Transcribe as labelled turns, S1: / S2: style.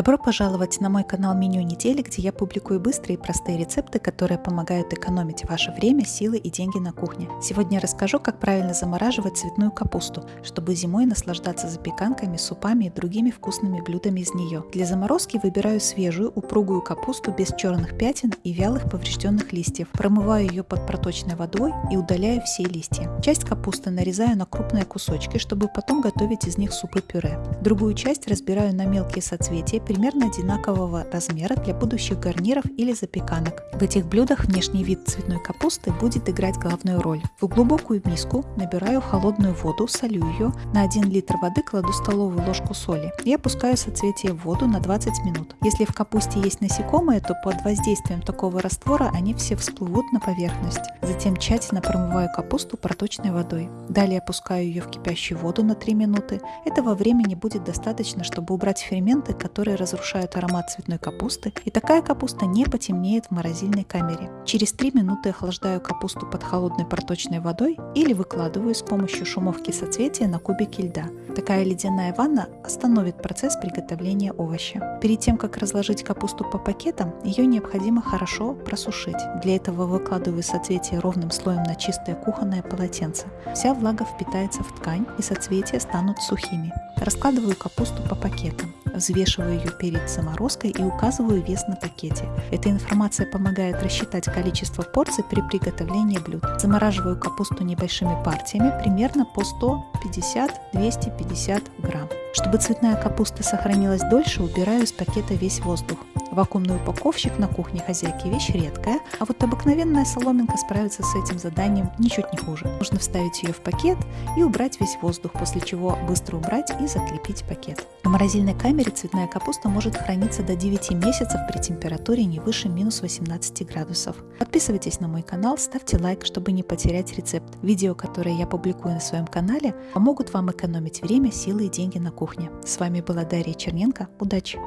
S1: Добро пожаловать на мой канал Меню недели, где я публикую быстрые и простые рецепты, которые помогают экономить ваше время, силы и деньги на кухне. Сегодня я расскажу, как правильно замораживать цветную капусту, чтобы зимой наслаждаться запеканками, супами и другими вкусными блюдами из нее. Для заморозки выбираю свежую, упругую капусту без черных пятен и вялых поврежденных листьев. Промываю ее под проточной водой и удаляю все листья. Часть капусты нарезаю на крупные кусочки, чтобы потом готовить из них супы-пюре. Другую часть разбираю на мелкие соцветия примерно одинакового размера для будущих гарниров или запеканок. В этих блюдах внешний вид цветной капусты будет играть главную роль. В глубокую миску набираю холодную воду, солю ее, на 1 литр воды кладу столовую ложку соли и опускаю соцветие в воду на 20 минут. Если в капусте есть насекомые, то под воздействием такого раствора они все всплывут на поверхность. Затем тщательно промываю капусту проточной водой. Далее опускаю ее в кипящую воду на 3 минуты. Этого времени будет достаточно, чтобы убрать ферменты, которые разрушают аромат цветной капусты, и такая капуста не потемнеет в морозильной камере. Через 3 минуты охлаждаю капусту под холодной проточной водой или выкладываю с помощью шумовки соцветия на кубики льда. Такая ледяная ванна остановит процесс приготовления овоща. Перед тем, как разложить капусту по пакетам, ее необходимо хорошо просушить. Для этого выкладываю соцветие ровным слоем на чистое кухонное полотенце. Вся влага впитается в ткань и соцветия станут сухими. Раскладываю капусту по пакетам взвешиваю ее перед заморозкой и указываю вес на пакете. Эта информация помогает рассчитать количество порций при приготовлении блюд. Замораживаю капусту небольшими партиями, примерно по 150-250 грамм. Чтобы цветная капуста сохранилась дольше, убираю из пакета весь воздух. Вакуумный упаковщик на кухне хозяйки вещь редкая, а вот обыкновенная соломинка справится с этим заданием ничуть не хуже. Нужно вставить ее в пакет и убрать весь воздух, после чего быстро убрать и закрепить пакет. В морозильной камере цветная капуста может храниться до 9 месяцев при температуре не выше минус 18 градусов. Подписывайтесь на мой канал, ставьте лайк, чтобы не потерять рецепт. Видео, которые я публикую на своем канале, помогут вам экономить время, силы и деньги на кухне. С вами была Дарья Черненко. Удачи!